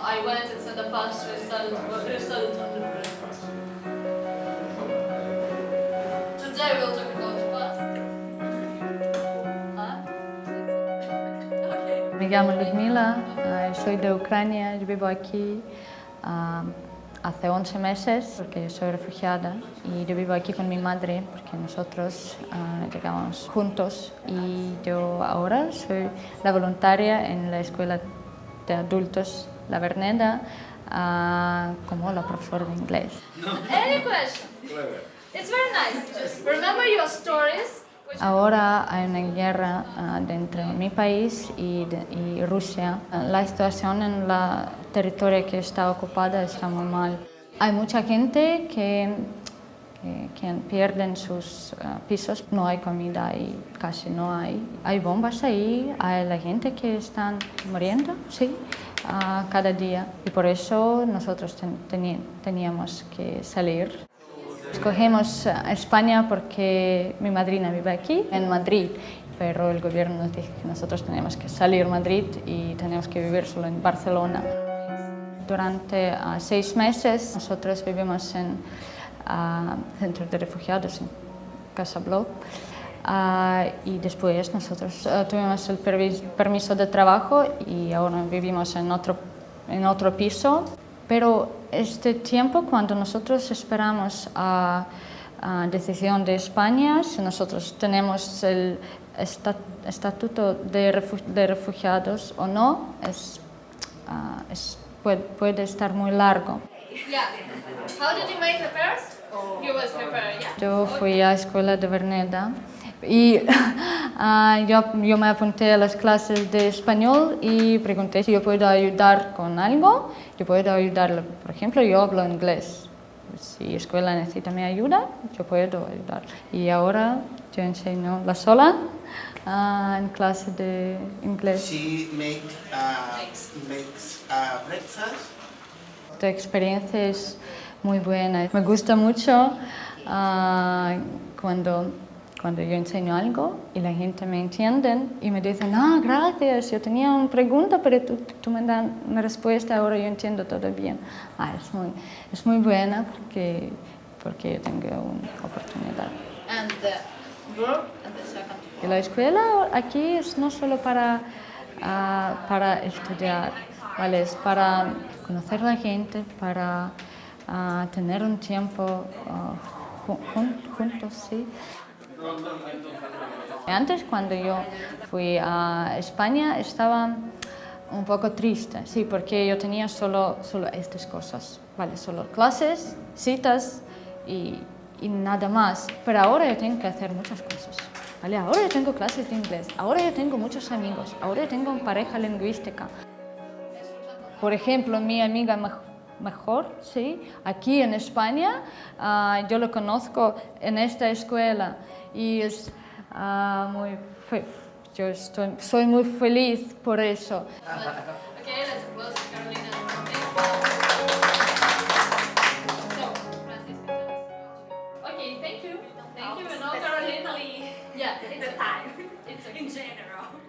I went and said the pastor started, started undergrad. Today we'll talk about past. Me llamo Ludmila, eh, soy de Ucrania, yo vivo aquí hace 11 meses porque soy refugiada y yo vivo aquí con mi madre porque nosotros ah, llegamos juntos y yo ahora soy la voluntaria en la escuela de adultos La Verneda ah, como la profesora de inglés. Any question? It's very nice. Just remember your stories. Ahora hay una guerra ah, dentro de mi país y, de- y Rusia. La situación en la territorio que está ocupada está muy mal. Hay mucha gente que, que, que pierden sus ah, pisos, no hay comida y casi no hay. Hay bombas ahí, hay la gente que están muriendo, sí, ah, cada día. Y por eso nosotros ten- teníamos que salir. Escogemos a España porque mi madrina vive aquí, en Madrid, pero el gobierno nos dijo que nosotros tenemos que salir de Madrid y tenemos que vivir solo en Barcelona. Durante ah, seis meses nosotros vivimos en ah, centro de refugiados en Casablanca Ah, y después nosotros ah, tuvimos el permis- permiso de trabajo y ahora vivimos en otro, en otro piso. Pero este tiempo, cuando nosotros esperamos a, a decisión de España, si nosotros tenemos el esta- estatuto de, refu- de refugiados o no, es, ah, es- puede, puede estar muy largo. Yeah. How did you make the pairs? You was prepared, yeah? Yo fui a la escuela de Verneda y ah, yo, yo me apunté a las clases de español y pregunté si yo puedo ayudar con algo. Yo puedo ayudarle, por ejemplo, yo hablo inglés. Si la escuela necesita mi ayuda, yo puedo ayudar. Y ahora yo enseño la sola ah, en clase de inglés. She make uh, makes uh, breakfast. Esta experiencia es muy buena. Me gusta mucho cuando, cuando yo enseño algo y la gente me entiende y me dicen, ah, gracias, yo tenía una pregunta, pero tú, tú me das una respuesta, ahora yo entiendo todo bien. Ah, es, muy, es muy buena porque, porque yo tengo una oportunidad. And the verb and the second. Y la escuela aquí es no solo para, ah, para estudiar, ¿vale? es para conocer a la gente, para ah, tener un tiempo jun- juntos, ¿sí? Antes, cuando yo fui a España, estaba un poco triste, sí, porque yo tenía solo, solo estas cosas, ¿vale? Solo clases, citas y, y nada más. Pero ahora yo tengo que hacer muchas cosas, ¿vale? Ahora yo tengo clases de inglés, ahora yo tengo muchos amigos, ahora yo tengo pareja lingüística. Por ejemplo, mi amiga mejor, ¿sí? Aquí en España, uh, yo lo conozco en esta escuela y es uh, muy... Fe yo estoy, soy muy feliz por eso. Okay, thank you. Thank you, and all Carolina. Yeah, it's the time. It's in general.